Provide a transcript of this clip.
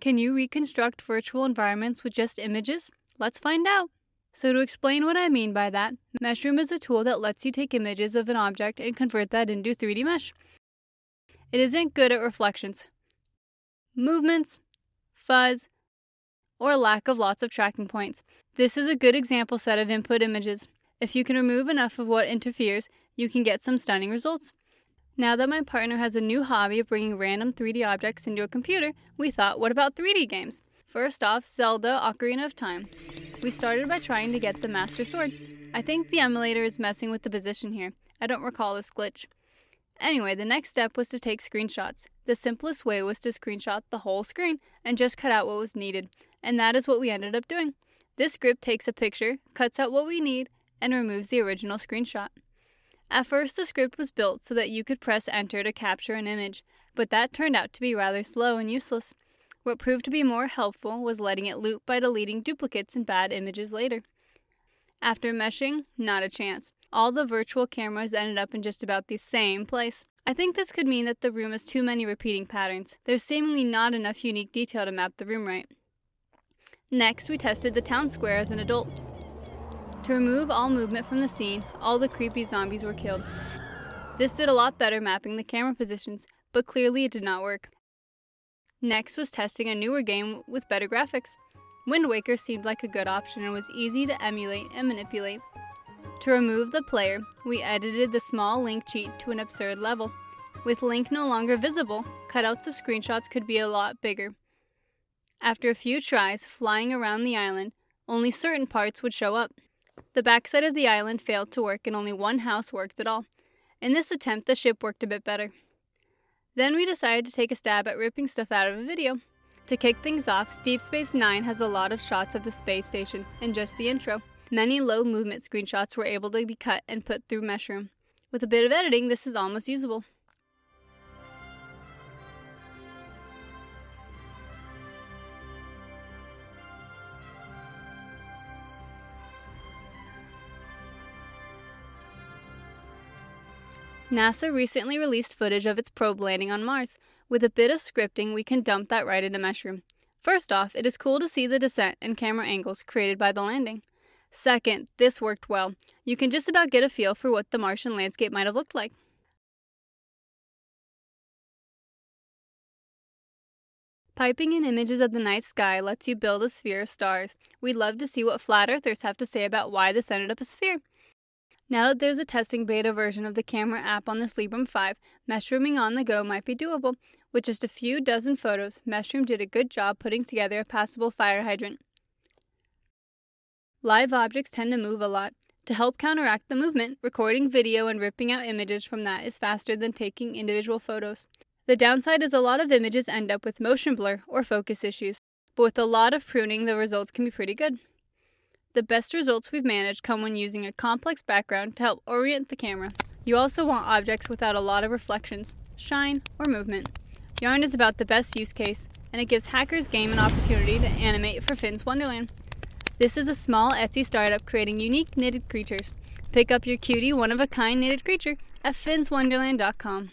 Can you reconstruct virtual environments with just images? Let's find out. So to explain what I mean by that, Meshroom is a tool that lets you take images of an object and convert that into 3D mesh. It isn't good at reflections, movements, fuzz, or lack of lots of tracking points. This is a good example set of input images. If you can remove enough of what interferes, you can get some stunning results. Now that my partner has a new hobby of bringing random 3D objects into a computer, we thought, what about 3D games? First off, Zelda Ocarina of Time. We started by trying to get the Master Sword. I think the emulator is messing with the position here. I don't recall this glitch. Anyway, the next step was to take screenshots. The simplest way was to screenshot the whole screen and just cut out what was needed, and that is what we ended up doing. This script takes a picture, cuts out what we need, and removes the original screenshot. At first, the script was built so that you could press enter to capture an image, but that turned out to be rather slow and useless. What proved to be more helpful was letting it loop by deleting duplicates and bad images later. After meshing, not a chance. All the virtual cameras ended up in just about the same place. I think this could mean that the room has too many repeating patterns. There's seemingly not enough unique detail to map the room right. Next, we tested the town square as an adult. To remove all movement from the scene, all the creepy zombies were killed. This did a lot better mapping the camera positions, but clearly it did not work. Next was testing a newer game with better graphics. Wind Waker seemed like a good option and was easy to emulate and manipulate. To remove the player, we edited the small Link cheat to an absurd level. With Link no longer visible, cutouts of screenshots could be a lot bigger. After a few tries flying around the island, only certain parts would show up. The backside of the island failed to work and only one house worked at all. In this attempt, the ship worked a bit better. Then we decided to take a stab at ripping stuff out of a video. To kick things off, Deep Space Nine has a lot of shots of the space station in just the intro. Many low movement screenshots were able to be cut and put through Meshroom. With a bit of editing, this is almost usable. NASA recently released footage of its probe landing on Mars. With a bit of scripting, we can dump that right into Meshroom. First off, it is cool to see the descent and camera angles created by the landing. Second, this worked well. You can just about get a feel for what the Martian landscape might have looked like. Piping in images of the night sky lets you build a sphere of stars. We'd love to see what flat earthers have to say about why this ended up a sphere. Now that there's a testing beta version of the camera app on the Librem 5, meshrooming on the go might be doable. With just a few dozen photos, Meshroom did a good job putting together a passable fire hydrant. Live objects tend to move a lot. To help counteract the movement, recording video and ripping out images from that is faster than taking individual photos. The downside is a lot of images end up with motion blur or focus issues, but with a lot of pruning, the results can be pretty good. The best results we've managed come when using a complex background to help orient the camera. You also want objects without a lot of reflections, shine, or movement. Yarn is about the best use case, and it gives Hackers Game an opportunity to animate for Finn's Wonderland. This is a small Etsy startup creating unique knitted creatures. Pick up your cutie one-of-a-kind knitted creature at finnswonderland.com.